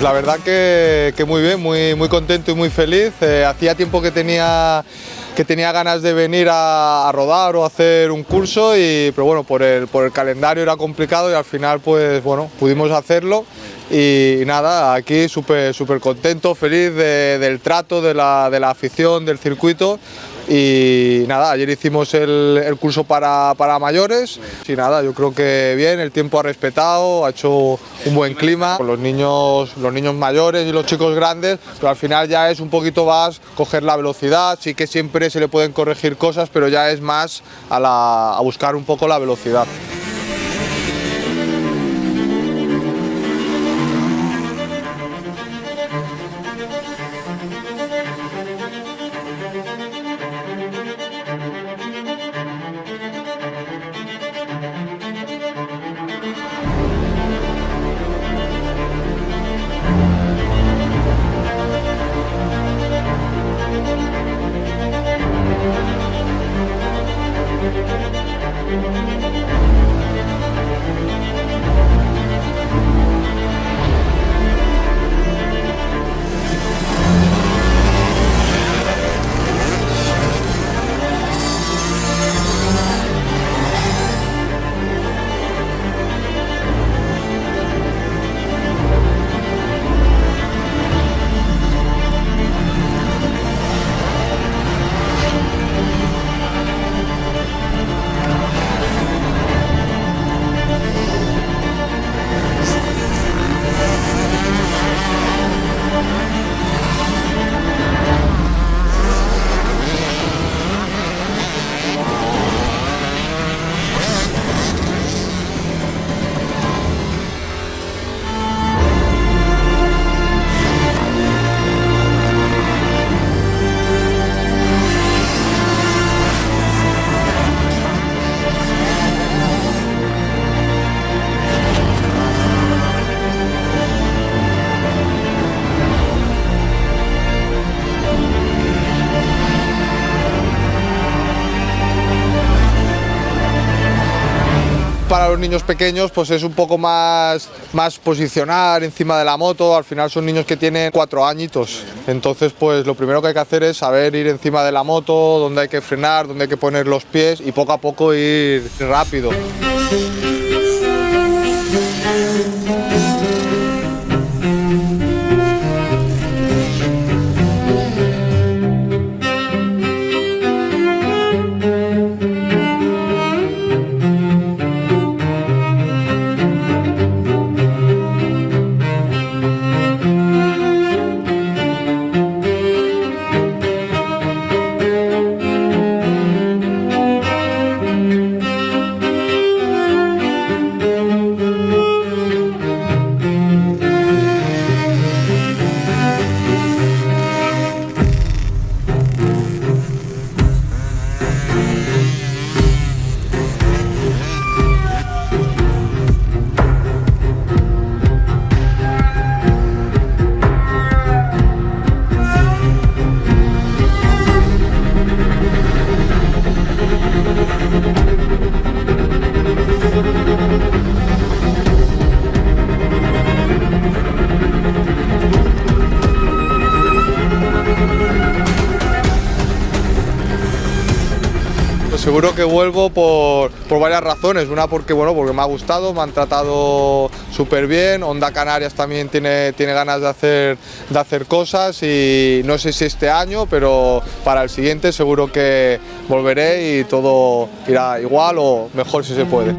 La verdad que, muy bien, muy, muy contento y muy feliz. Eh, hacía tiempo que tenía, que tenía ganas de venir a, rodar o hacer un curso, y, pero bueno, por el, por el calendario era complicado y al final pues bueno, pudimos hacerlo. Y, nada, aquí súper súper contento, feliz de, del trato, de la, de la afición, del circuito y nada, ayer hicimos el, curso para, para, mayores. Y nada, yo creo que bien, el tiempo ha respetado, ha hecho un buen clima. Con los niños, los niños mayores y los chicos grandes, pero al final ya es un poquito más coger la velocidad, sí que siempre se le pueden corregir cosas, pero ya es más a, la, a buscar un poco la velocidad. Los niños pequeños pues es un poco más, más posicionar encima de la moto, al final son niños que tienen cuatro añitos, entonces pues lo primero que hay que hacer es saber ir encima de la moto, dónde hay que frenar, dónde hay que poner los pies y poco a poco ir rápido. Seguro que vuelvo por, por, varias razones, una porque, bueno, porque me ha gustado, me han tratado súper bien, Onda Canarias también tiene, tiene ganas de hacer, de hacer cosas y no sé si este año, pero para el siguiente seguro que volveré y todo irá igual o mejor si se puede.